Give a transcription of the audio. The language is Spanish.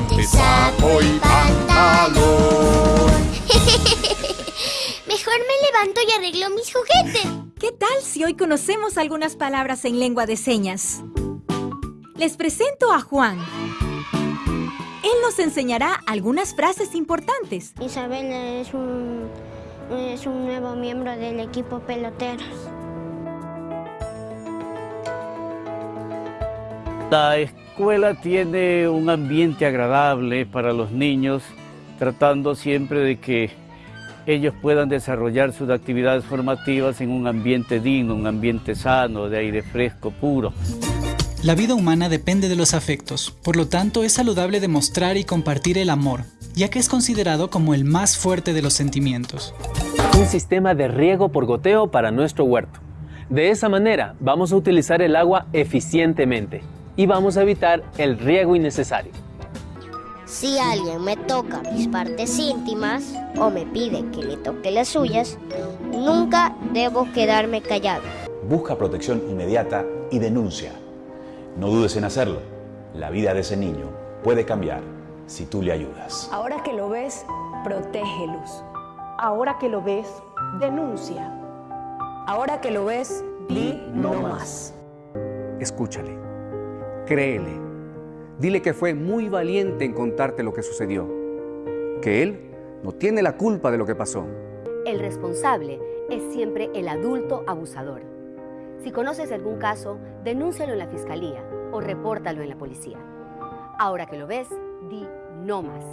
de saco y pantalón. Mejor me levanto y arreglo mis juguetes. ¿Qué tal si hoy conocemos algunas palabras en lengua de señas? Les presento a Juan. Él nos enseñará algunas frases importantes. Isabel es un, es un nuevo miembro del equipo peloteros. La escuela tiene un ambiente agradable para los niños, tratando siempre de que ellos puedan desarrollar sus actividades formativas en un ambiente digno, un ambiente sano, de aire fresco, puro. La vida humana depende de los afectos, por lo tanto es saludable demostrar y compartir el amor, ya que es considerado como el más fuerte de los sentimientos. Un sistema de riego por goteo para nuestro huerto. De esa manera vamos a utilizar el agua eficientemente y vamos a evitar el riego innecesario. Si alguien me toca mis partes íntimas o me pide que le toque las suyas, nunca debo quedarme callado. Busca protección inmediata y denuncia. No dudes en hacerlo. La vida de ese niño puede cambiar si tú le ayudas. Ahora que lo ves, protégelos. Ahora que lo ves, denuncia. Ahora que lo ves, di no más. Escúchale, créele, dile que fue muy valiente en contarte lo que sucedió, que él no tiene la culpa de lo que pasó. El responsable es siempre el adulto abusador. Si conoces algún caso, denúncialo en la fiscalía o repórtalo en la policía. Ahora que lo ves, di no más.